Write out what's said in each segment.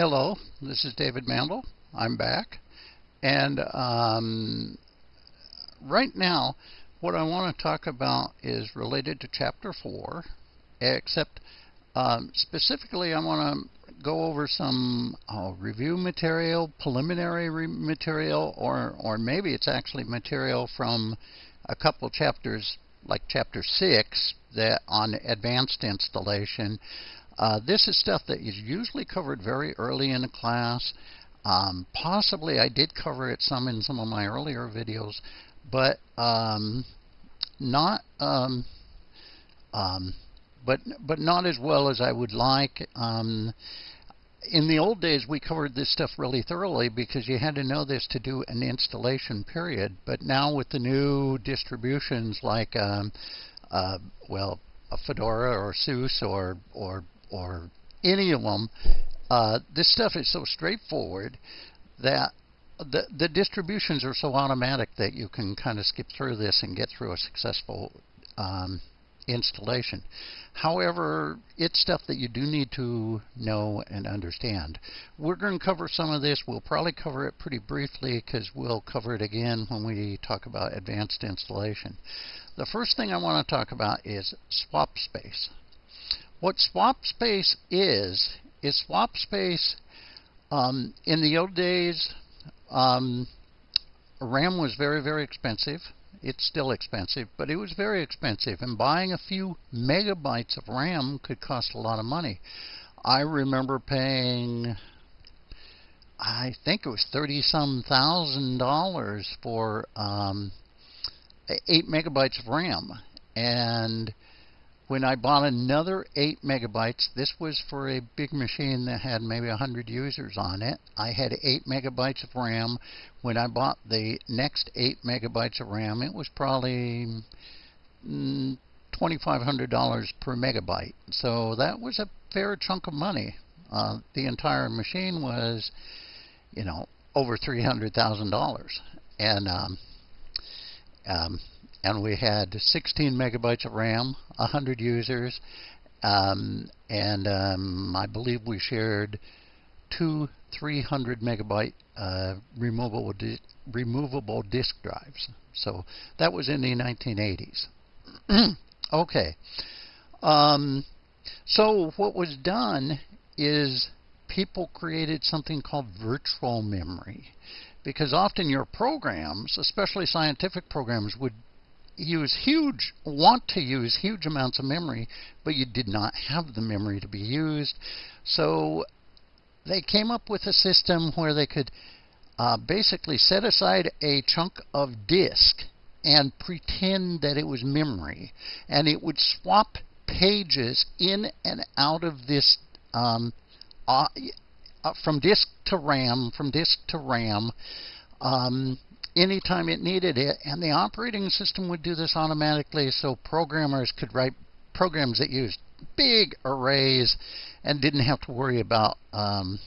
Hello, this is David Mandel. I'm back. And um, right now, what I want to talk about is related to Chapter 4, except um, specifically I want to go over some uh, review material, preliminary material, or, or maybe it's actually material from a couple chapters, like Chapter 6, that on advanced installation. Uh, this is stuff that is usually covered very early in a class. Um, possibly I did cover it some in some of my earlier videos, but um, not um, um but but not as well as I would like. Um, in the old days, we covered this stuff really thoroughly because you had to know this to do an installation period. But now with the new distributions like, um, uh, well, Fedora or SUSE or or or any of them, uh, this stuff is so straightforward that the the distributions are so automatic that you can kind of skip through this and get through a successful um, installation. However, it's stuff that you do need to know and understand. We're going to cover some of this. We'll probably cover it pretty briefly because we'll cover it again when we talk about advanced installation. The first thing I want to talk about is swap space. What swap space is, is swap space um, in the old days, um, RAM was very, very expensive. It's still expensive, but it was very expensive. And buying a few megabytes of RAM could cost a lot of money. I remember paying, I think it was 30 some thousand dollars for um, 8 megabytes of RAM. And when I bought another 8 megabytes, this was for a big machine that had maybe 100 users on it. I had 8 megabytes of RAM. When I bought the next 8 megabytes of RAM, it was probably mm, $2,500 per megabyte. So that was a fair chunk of money. Uh, the entire machine was, you know, over $300,000. And um, um, and we had 16 megabytes of RAM, 100 users, um, and um, I believe we shared two 300 megabyte uh, removable di removable disk drives. So that was in the 1980s. okay. Um, so what was done is people created something called virtual memory because often your programs, especially scientific programs, would use huge, want to use huge amounts of memory, but you did not have the memory to be used. So they came up with a system where they could uh, basically set aside a chunk of disk and pretend that it was memory, and it would swap pages in and out of this um, uh, uh, from disk to RAM, from disk to RAM. Um, anytime it needed it, and the operating system would do this automatically so programmers could write programs that used big arrays and didn't have to worry about um,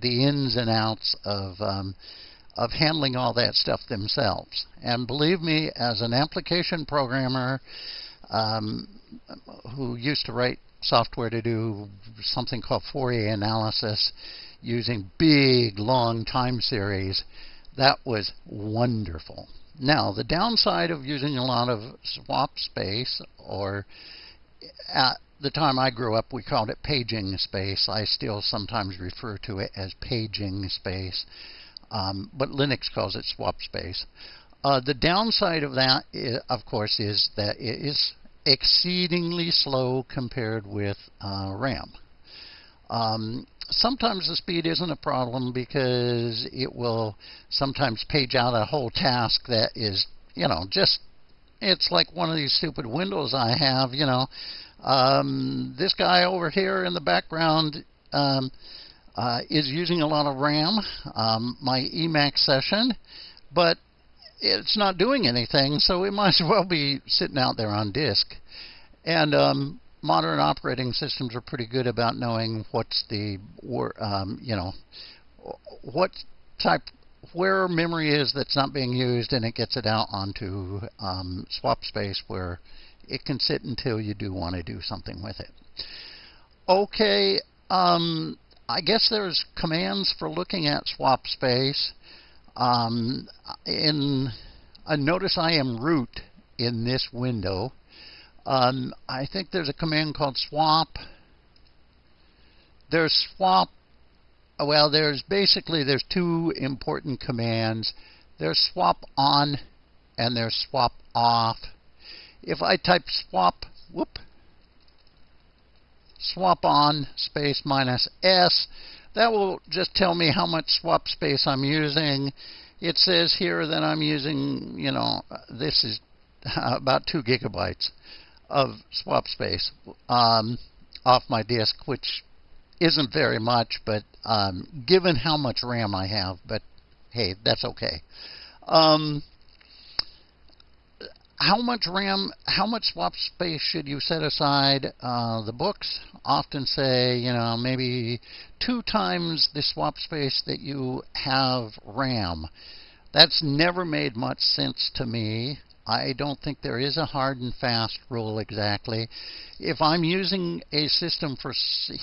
the ins and outs of um, of handling all that stuff themselves. And believe me, as an application programmer um, who used to write software to do something called Fourier analysis using big, long time series, that was wonderful. Now, the downside of using a lot of swap space, or at the time I grew up, we called it paging space. I still sometimes refer to it as paging space, um, but Linux calls it swap space. Uh, the downside of that, is, of course, is that it is exceedingly slow compared with uh, RAM. Um, sometimes the speed isn't a problem because it will sometimes page out a whole task that is, you know, just it's like one of these stupid windows I have, you know. Um, this guy over here in the background um, uh, is using a lot of RAM, um, my Emacs session, but it's not doing anything, so it might as well be sitting out there on disk. And um, modern operating systems are pretty good about knowing what's the um, you know what type where memory is that's not being used and it gets it out onto um, swap space where it can sit until you do want to do something with it. Okay, um, I guess there's commands for looking at swap space. Um, in uh, notice I am root in this window. Um, I think there's a command called swap. There's swap. Well, there's basically there's two important commands. There's swap on and there's swap off. If I type swap, whoop, swap on space minus S. That will just tell me how much swap space I'm using. It says here that I'm using, you know, this is about 2 gigabytes of swap space um, off my disk, which isn't very much, but um, given how much RAM I have, but hey, that's okay. Um, how much RAM, how much swap space should you set aside? Uh, the books often say, you know, maybe two times the swap space that you have RAM. That's never made much sense to me. I don't think there is a hard and fast rule exactly. If I'm using a system for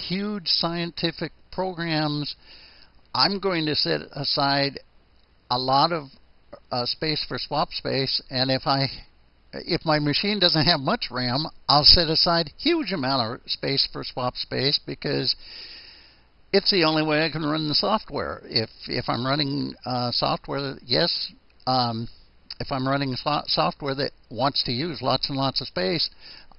huge scientific programs, I'm going to set aside a lot of uh, space for swap space, and if I if my machine doesn't have much RAM, I'll set aside huge amount of space for swap space because it's the only way I can run the software. If if I'm running uh, software, yes, um, if I'm running so software that wants to use lots and lots of space,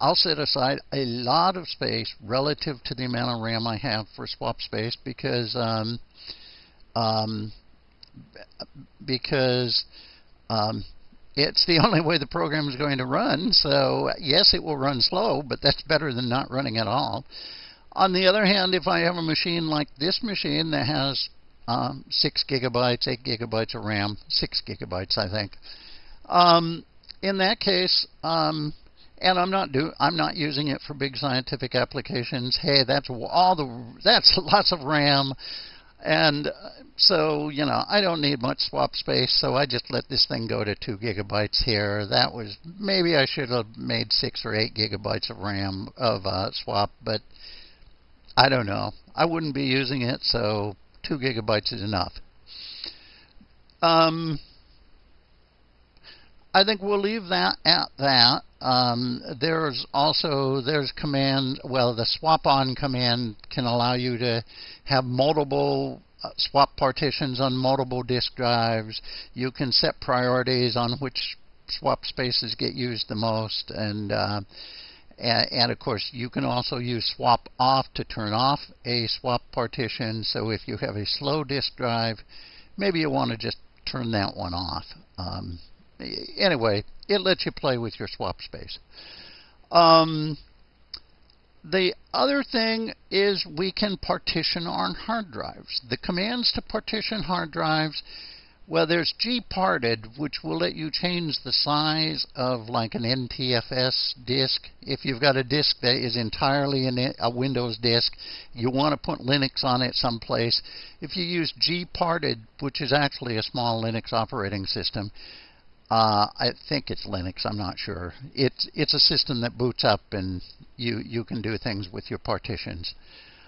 I'll set aside a lot of space relative to the amount of RAM I have for swap space because um, um, because um, it's the only way the program is going to run. So, yes, it will run slow, but that's better than not running at all. On the other hand, if I have a machine like this machine that has um, 6 gigabytes, 8 gigabytes of RAM, 6 gigabytes, I think, um, in that case, um, and I'm not do I'm not using it for big scientific applications. Hey, that's all the that's lots of RAM. And uh, so, you know, I don't need much swap space, so I just let this thing go to 2 gigabytes here. That was, maybe I should have made 6 or 8 gigabytes of RAM of uh, swap, but I don't know. I wouldn't be using it, so 2 gigabytes is enough. Um, I think we'll leave that at that. Um, there's also there's command. Well, the swap on command can allow you to have multiple uh, swap partitions on multiple disk drives. You can set priorities on which swap spaces get used the most, and uh, and, and, of course you can also use swap off to turn off a swap partition. So if you have a slow disk drive, maybe you want to just turn that one off. Um, anyway, it lets you play with your swap space. Um, the other thing is we can partition our hard drives. The commands to partition hard drives, well, there's gparted, which will let you change the size of like an NTFS disk. If you've got a disk that is entirely a Windows disk, you want to put Linux on it someplace. If you use gparted, which is actually a small Linux operating system, uh, I think it's Linux. I'm not sure. It's it's a system that boots up and you you can do things with your partitions.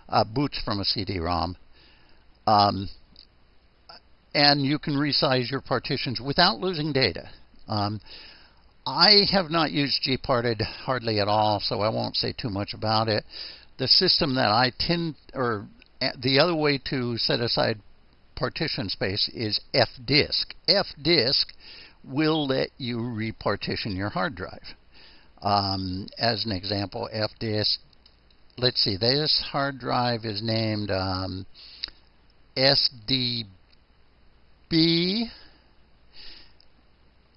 Uh, boots from a CD-ROM, um, and you can resize your partitions without losing data. Um, I have not used gparted hardly at all, so I won't say too much about it. The system that I tend, or the other way to set aside partition space is fdisk. fdisk will let you repartition your hard drive. Um, as an example, fdisk, let's see, this hard drive is named um, SDB.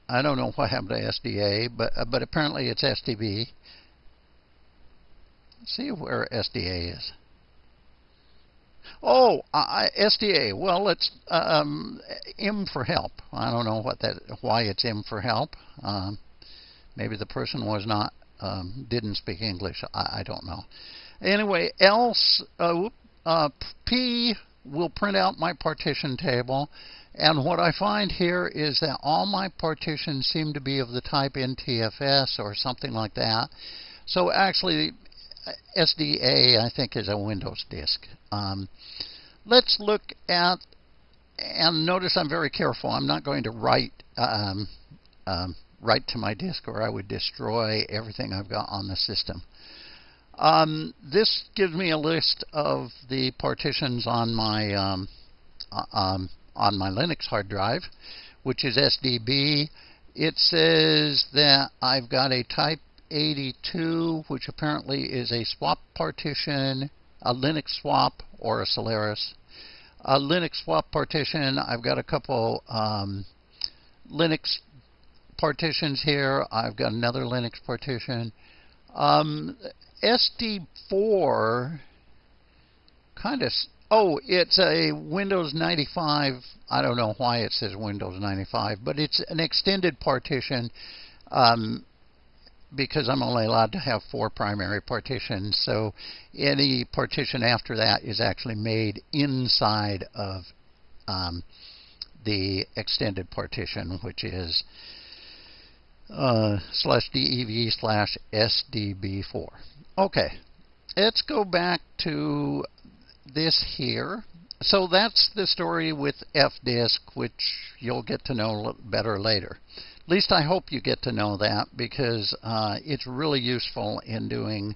I don't know what happened to SDA, but uh, but apparently it's SDB. Let's see where SDA is. Oh, uh, SDA. Well, it's um, M for help. I don't know what that why it's M for help. Um, maybe the person was not um, didn't speak English. I, I, don't know. Anyway, else uh, uh, P will print out my partition table. And what I find here is that all my partitions seem to be of the type NTFS or something like that. So actually, SDA, I think, is a Windows disk. Um, let's look at, and notice I'm very careful. I'm not going to write um, um, write to my disk or I would destroy everything I've got on the system. Um, this gives me a list of the partitions on my um, uh, um, on my Linux hard drive, which is SDB. It says that I've got a Type 82, which apparently is a swap partition, a Linux swap, or a Solaris. A Linux swap partition. I've got a couple um, Linux partitions here. I've got another Linux partition. Um, SD4 kind of. Oh, it's a Windows 95. I don't know why it says Windows 95, but it's an extended partition um, because I'm only allowed to have four primary partitions. So any partition after that is actually made inside of um, the extended partition, which is uh, slash dev slash sdb4. Okay, let's go back to this here. So that's the story with fdisk, which you'll get to know better later. At least I hope you get to know that because uh, it's really useful in doing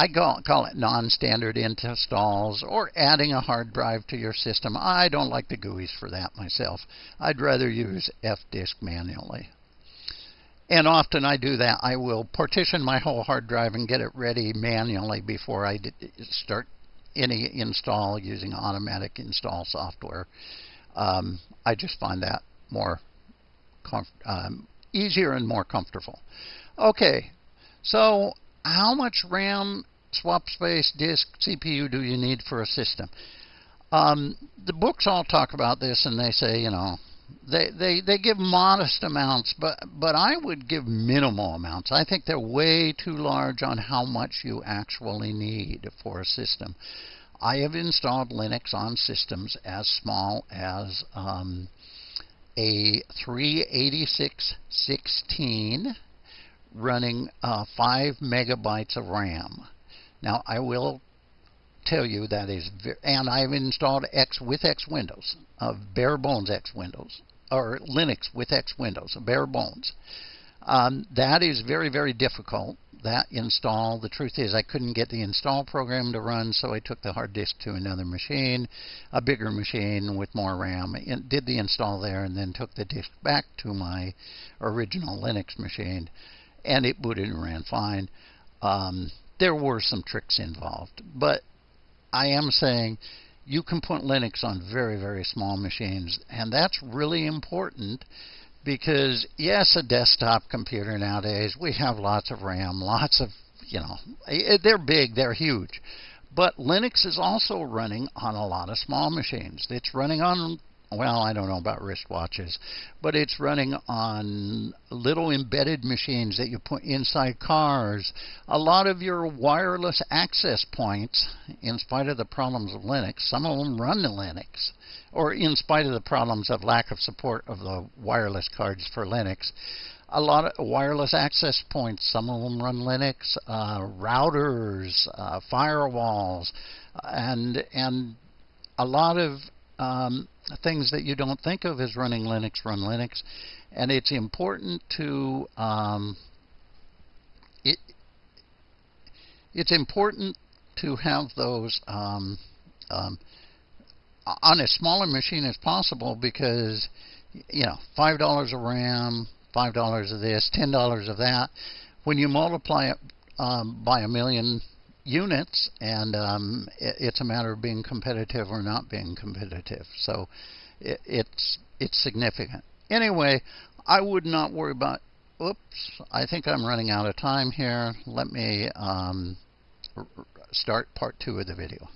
I call, call it non-standard installs or adding a hard drive to your system. I don't like the GUIs for that myself. I'd rather use fdisk manually. And often I do that. I will partition my whole hard drive and get it ready manually before I start any install using automatic install software. Um, I just find that more um, easier and more comfortable. Okay, so how much RAM swap space, disk, CPU do you need for a system? Um, the books all talk about this, and they say, you know, they, they they give modest amounts, but but I would give minimal amounts. I think they're way too large on how much you actually need for a system. I have installed Linux on systems as small as um, a 38616 running uh, 5 megabytes of RAM. Now, I will tell you that is, and I've installed X with X Windows, uh, bare bones X Windows, or Linux with X Windows, bare bones. Um, that is very, very difficult. That install, the truth is, I couldn't get the install program to run, so I took the hard disk to another machine, a bigger machine with more RAM, and did the install there, and then took the disk back to my original Linux machine, and it booted and ran fine. Um, there were some tricks involved. But I am saying you can put Linux on very, very small machines, and that's really important because, yes, a desktop computer nowadays, we have lots of RAM, lots of, you know, they're big, they're huge. But Linux is also running on a lot of small machines. It's running on well, I don't know about wristwatches, but it's running on little embedded machines that you put inside cars. A lot of your wireless access points, in spite of the problems of Linux, some of them run the Linux, or in spite of the problems of lack of support of the wireless cards for Linux. A lot of wireless access points, some of them run Linux, uh, routers, uh, firewalls, and and a lot of um, things that you don't think of as running Linux run Linux, and it's important to um, it. It's important to have those um, um, on as small machine as possible because you know five dollars of RAM, five dollars of this, ten dollars of that. When you multiply it um, by a million units, and um, it, it's a matter of being competitive or not being competitive. So it, it's it's significant. Anyway, I would not worry about. Oops, I think I'm running out of time here. Let me um, start part two of the video.